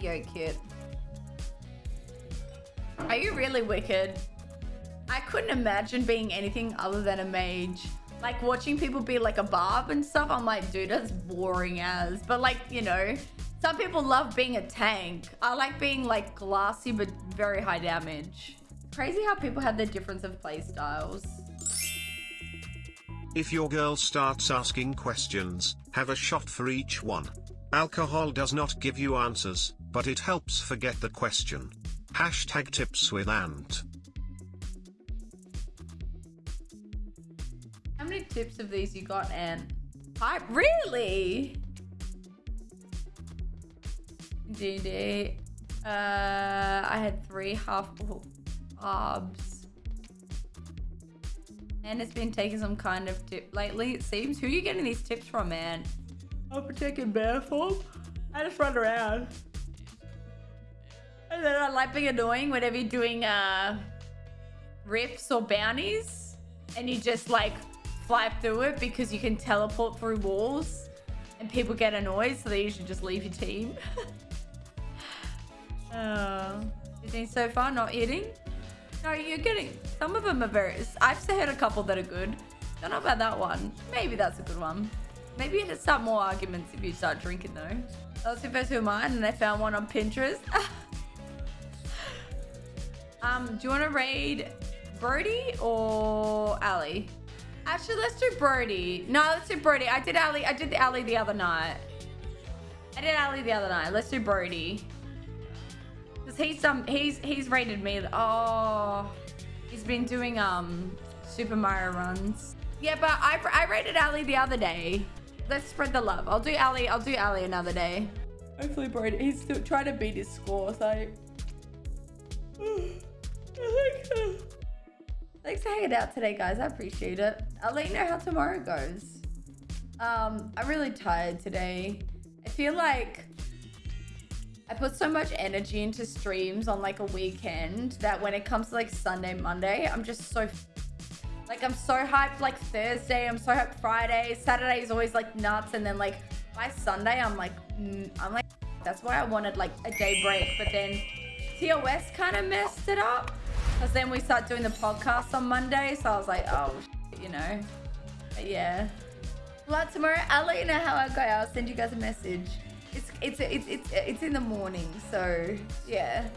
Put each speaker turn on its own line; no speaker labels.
Yo, cute. Are you really wicked? I couldn't imagine being anything other than a mage. Like watching people be like a barb and stuff, I'm like, dude, that's boring as. But like, you know, some people love being a tank. I like being like glassy but very high damage. Crazy how people have their difference of play styles.
If your girl starts asking questions, have a shot for each one. Alcohol does not give you answers, but it helps forget the question. Hashtag tips with Ant.
How many tips of these you got, Ant? I really? GD. Uh, I had three half arbs. And it's been taking some kind of tip lately, it seems. Who are you getting these tips from, man? I'm taking bear form. I just run around. Then I like being annoying whenever you're doing uh, rifts or bounties. And you just like fly through it because you can teleport through walls. And people get annoyed, so they usually just leave your team. Oh, you think so far not eating? No, you're getting. Some of them are very. I've heard a couple that are good. Don't know about that one. Maybe that's a good one. Maybe you should start more arguments if you start drinking though. That was the first of mine, and I found one on Pinterest. um, do you want to raid Brody or Ali? Actually, let's do Brody. No, let's do Brody. I did Ali. I did the Ali the other night. I did Ali the other night. Let's do Brody. Cause he's um he's he's rated me. Oh, he's been doing um Super Mario runs. Yeah, but I I rated Ali the other day. Let's spread the love. I'll do Ali. I'll do Ali another day. Hopefully, Brody. He's still trying to beat his score. So. Thanks for hanging out today, guys. I appreciate it. I'll let you know how tomorrow goes. Um, I'm really tired today. I feel like I put so much energy into streams on like a weekend that when it comes to like Sunday, Monday, I'm just so like I'm so hyped like Thursday, I'm so hyped Friday, Saturday is always like nuts and then like by Sunday I'm like I'm like that's why I wanted like a day break, but then TOS kind of messed it up because then we start doing the podcast on Monday, so I was like, oh, you know, but yeah. Well, tomorrow I'll let you know how I go. I'll send you guys a message. It's it's it's it's it's in the morning, so yeah.